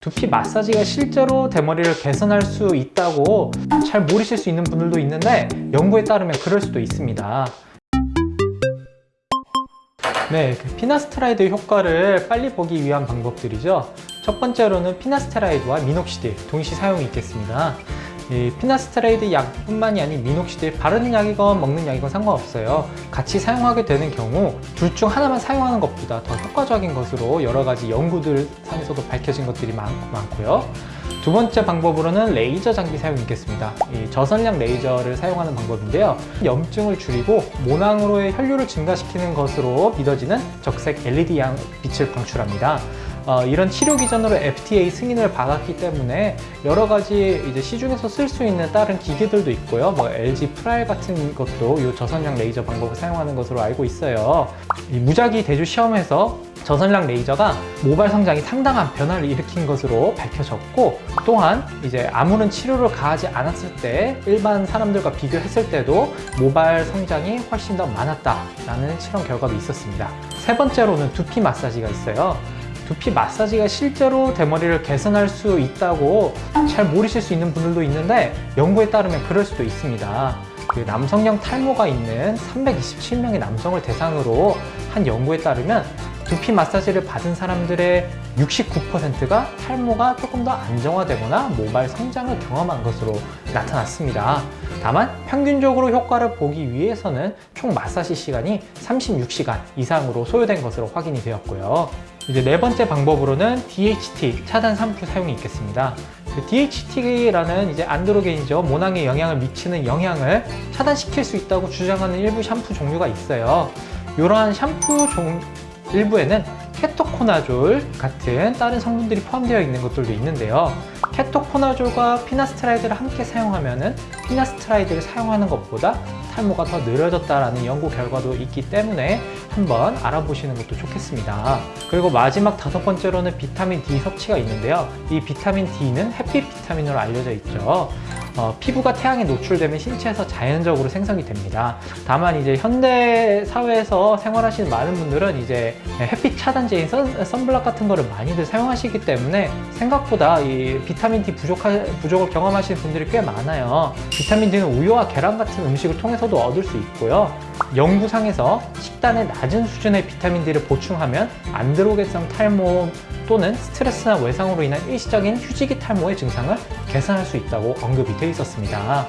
두피 마사지가 실제로 대머리를 개선할 수 있다고 잘 모르실 수 있는 분들도 있는데 연구에 따르면 그럴 수도 있습니다. 네, 그 피나스테라이드 효과를 빨리 보기 위한 방법들이죠. 첫 번째로는 피나스테라이드와 미녹시딜 동시 사용이 있겠습니다. 이 피나스테라이드 약뿐만이 아닌 미녹시딜 바르는 약이건 먹는 약이건 상관없어요. 같이 사용하게 되는 경우 둘 중 하나만 사용하는 것보다 더 효과적인 것으로 여러 가지 연구들 상에서도 밝혀진 것들이 많, 많고요. 두 번째 방법으로는 레이저 장비 사용이 있겠습니다. 이 저선량 레이저를 사용하는 방법인데요. 염증을 줄이고 모낭으로의 혈류를 증가시키는 것으로 믿어지는 적색 LED 양 빛을 방출합니다 어, 이런 치료 기전으로 FDA 승인을 받았기 때문에 여러 가지 이제 시중에서 쓸 수 있는 다른 기계들도 있고요. 뭐 LG 프라엘 같은 것도 이 저선량 레이저 방법을 사용하는 것으로 알고 있어요. 이 무작위 대조 시험에서 저선량 레이저가 모발 성장이 상당한 변화를 일으킨 것으로 밝혀졌고 또한 이제 아무런 치료를 가하지 않았을 때 일반 사람들과 비교했을 때도 모발 성장이 훨씬 더 많았다라는 실험 결과도 있었습니다. 세 번째로는 두피 마사지가 있어요. 두피 마사지가 실제로 대머리를 개선할 수 있다고 잘 모르실 수 있는 분들도 있는데 연구에 따르면 그럴 수도 있습니다. 그 남성형 탈모가 있는 327명의 남성을 대상으로 한 연구에 따르면 두피 마사지를 받은 사람들의 69%가 탈모가 조금 더 안정화되거나 모발 성장을 경험한 것으로 나타났습니다. 다만 평균적으로 효과를 보기 위해서는 총 마사지 시간이 36시간 이상으로 소요된 것으로 확인이 되었고요. 이제 네 번째 방법으로는 DHT 차단 샴푸 사용이 있겠습니다. 그 DHT라는 이제 안드로겐이죠. 모낭에 영향을 미치는 영향을 차단시킬 수 있다고 주장하는 일부 샴푸 종류가 있어요. 이러한 샴푸 종 일부에는 ketoconazole 같은 다른 성분들이 포함되어 있는 것들도 있는데요. ketoconazole과 finasteride를 함께 사용하면 finasteride를 사용하는 것보다 탈모가 더 느려졌다는 연구 결과도 있기 때문에 한번 알아보시는 것도 좋겠습니다. 그리고 마지막 다섯 번째로는 비타민 D 섭취가 있는데요. 이 비타민 D는 햇빛 비타민으로 알려져 있죠. 어, 피부가 태양에 노출되면 신체에서 자연적으로 생성이 됩니다. 다만 이제 현대 사회에서 생활하시는 많은 분들은 이제 햇빛 차단제인 선, 선블락 같은 거를 많이들 사용하시기 때문에 생각보다 이 비타민 D 부족하, 부족을 경험하시는 분들이 꽤 많아요. 비타민 D는 우유와 계란 같은 음식을 통해서도 얻을 수 있고요. 연구상에서 식단의 낮은 수준의 비타민 D를 보충하면 안드로게성 탈모 또는 스트레스나 외상으로 인한 일시적인 휴지기 탈모의 증상을 개선할 수 있다고 언급이 되어 있었습니다.